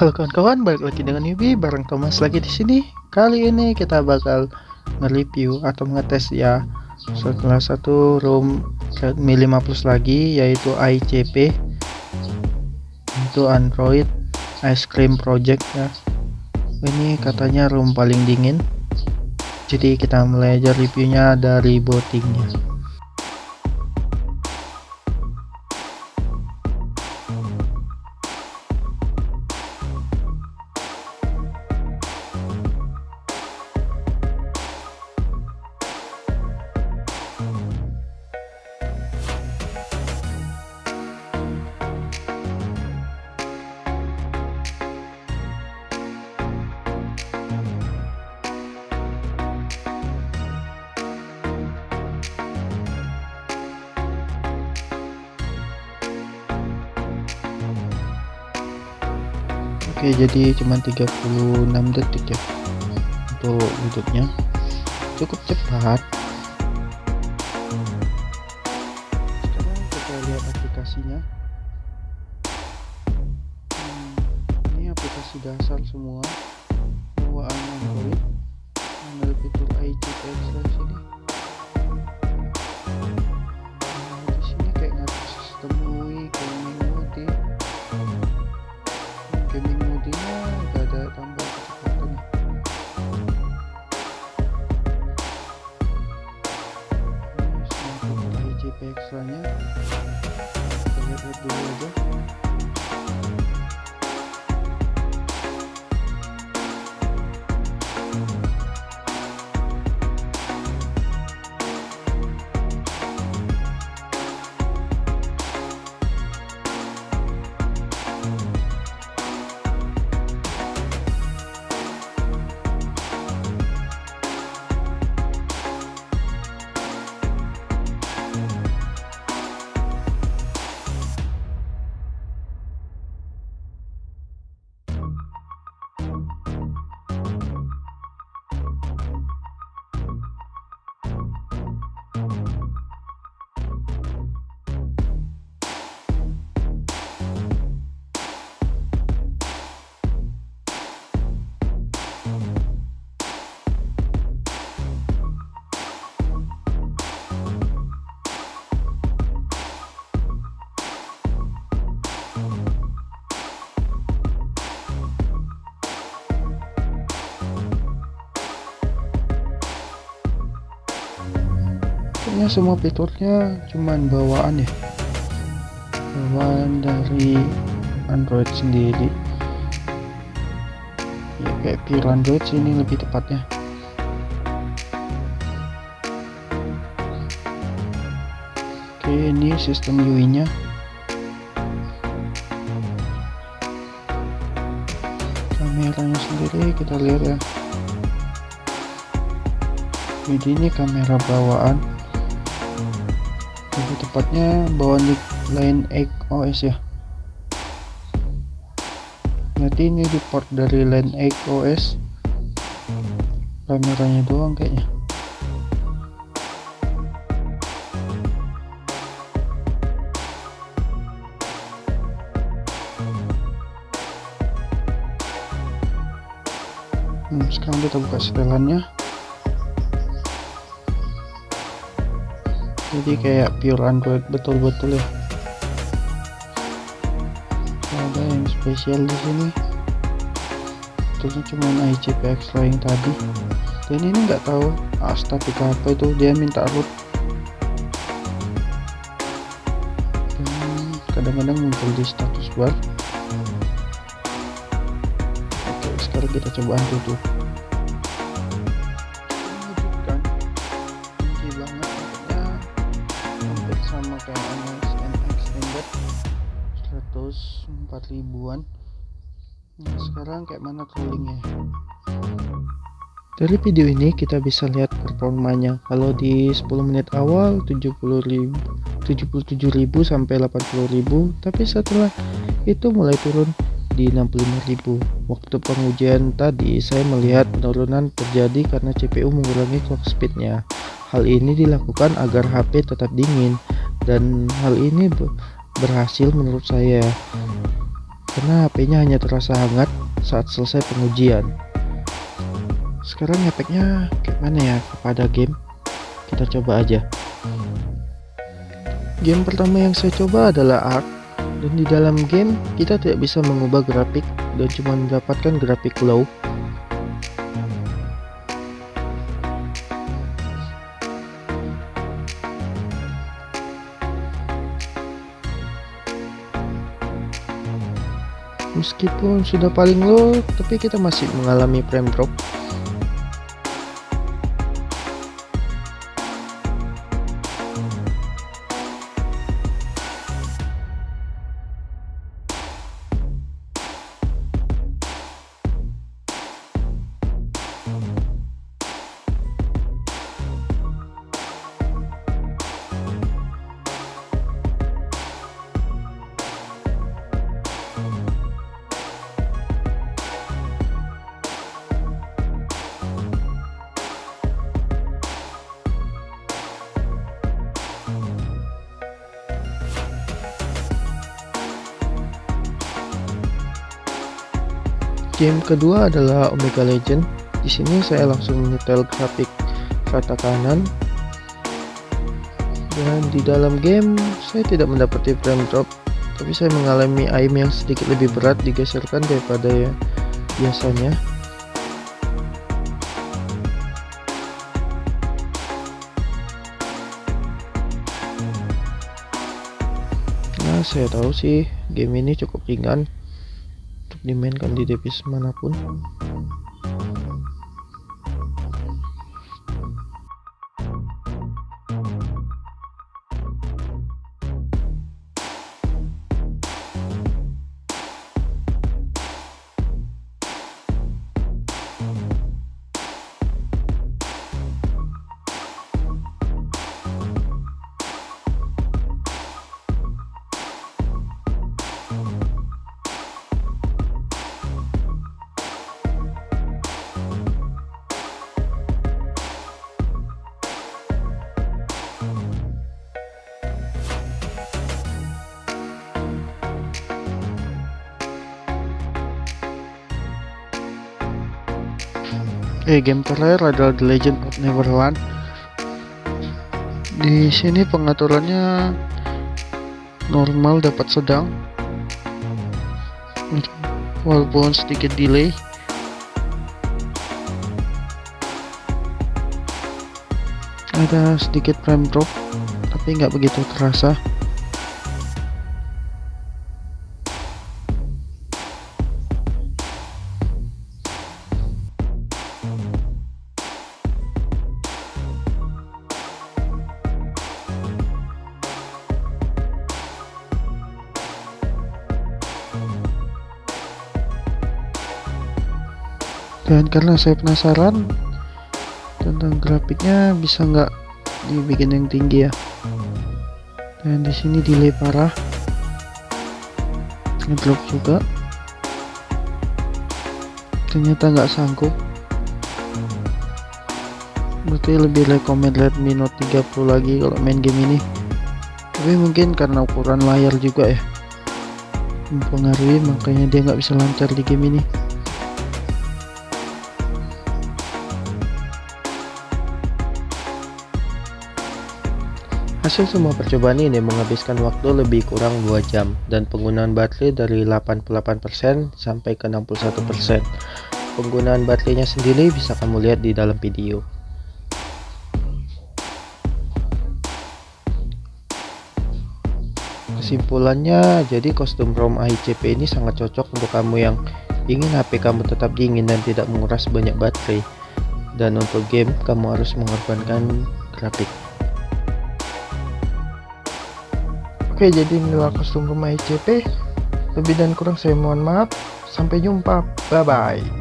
Halo kawan-kawan, balik lagi dengan Yubi bareng Thomas lagi di sini. Kali ini kita bakal nge-review atau ngetes ya setelah satu room Redmi 5 Plus lagi yaitu ICP itu Android Ice Cream Project ya. Ini katanya room paling dingin. Jadi kita mulai aja reviewnya dari bootingnya. Oke jadi cuma 36 detik ya untuk wujudnya. Cukup cepat ekstranya kita lihat kayaknya semua fiturnya cuman bawaan ya. Bawaan dari Android sendiri. Ya kayak pure Android sini lebih tepatnya. Oke ini sistem UI nya kameranya sendiri kita lihat ya. Jadi ini kamera bawaan tepatnya bawaan di line X OS ya. Berarti ini di port dari line X OS kameranya doang kayaknya. Hmm, sekarang kita buka setelannya jadi kayak pure android betul-betul ya. Ada yang spesial di sini. Terusnya cuma ICPX yang tadi. Dan ini nggak tahu astaga apa itu? Dia minta root dan kadang-kadang muncul di status bar. Oke sekarang kita coba sama 104 ribuan. Nah sekarang kayak mana trollingnya dari video ini kita bisa lihat performanya. Kalau di 10 menit awal 70.000 77.000 sampai 80.000 tapi setelah itu mulai turun di 65.000 waktu pengujian tadi saya melihat penurunan terjadi karena CPU mengurangi clock speednya. Hal ini dilakukan agar HP tetap dingin. Dan hal ini berhasil menurut saya karena HP-nya hanya terasa hangat saat selesai pengujian. Sekarang efeknya kayak mana ya kepada game? Kita coba aja. Game pertama yang saya coba adalah Ark dan di dalam game kita tidak bisa mengubah grafik dan cuma mendapatkan grafik low meskipun sudah paling low tapi kita masih mengalami frame drop Game kedua adalah Omega Legend. Di sini saya langsung menyetel grafik rata kanan. Dan di dalam game saya tidak mendapati frame drop, tapi saya mengalami aim yang sedikit lebih berat digeserkan daripada ya biasanya. Nah, saya tahu sih game ini cukup ringan dimainkan di device mana pun Oke, eh, game terakhir adalah The Legend of Neverland. Di sini pengaturannya normal dapat sedang. Walaupun sedikit delay. Ada sedikit frame drop, tapi nggak begitu terasa. Dan karena saya penasaran tentang grafiknya bisa nggak dibikin yang tinggi ya? Dan di sini delay parah. Ngedrop juga. Ternyata nggak sanggup. Berarti lebih recommend Redmi Note 30 lagi kalau main game ini. Tapi mungkin karena ukuran layar juga ya. Mempengaruhi makanya dia nggak bisa lancar di game ini Hasil semua percobaan ini menghabiskan waktu lebih kurang 2 jam dan penggunaan baterai dari 88% sampai ke 61%. Penggunaan baterainya sendiri bisa kamu lihat di dalam video. Kesimpulannya, jadi kostum ROM AICP ini sangat cocok untuk kamu yang ingin HP kamu tetap dingin dan tidak menguras banyak baterai. Dan untuk game, kamu harus mengorbankan grafik. Oke jadi inilah kostum rumah ICP Lebih dan kurang saya mohon maaf. Sampai jumpa. Bye bye